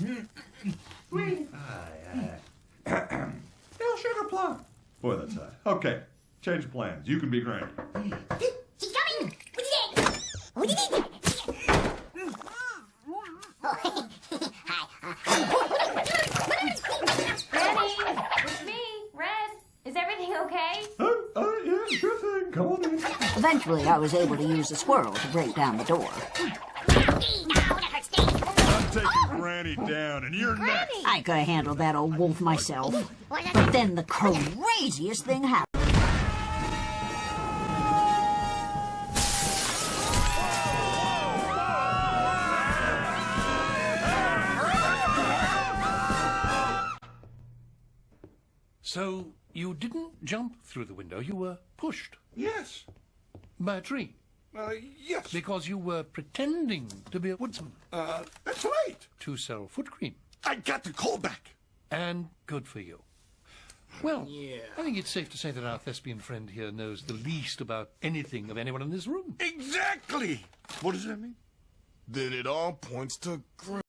Hail sugar plum. Boy, that's high. Okay, change plans. You can be Granny. She's coming! What did you Granny, it's me, Red. Is everything okay? Oh, oh, yeah, sure. Come on in. Eventually, I was able to use the squirrel to break down the door. I'm Granny down, and you're next. I could have handled that old wolf myself. But then the craziest thing happened. So you didn't jump through the window, you were pushed Yes. by a tree Uh, yes. because you were pretending to be a woodsman Uh, that's right. to sell foot cream. I got the call back. And good for you. Well, I think it's safe to say that our thespian friend here knows the least about anything of anyone in this room. Exactly. What does that mean? Then it all points to Granny.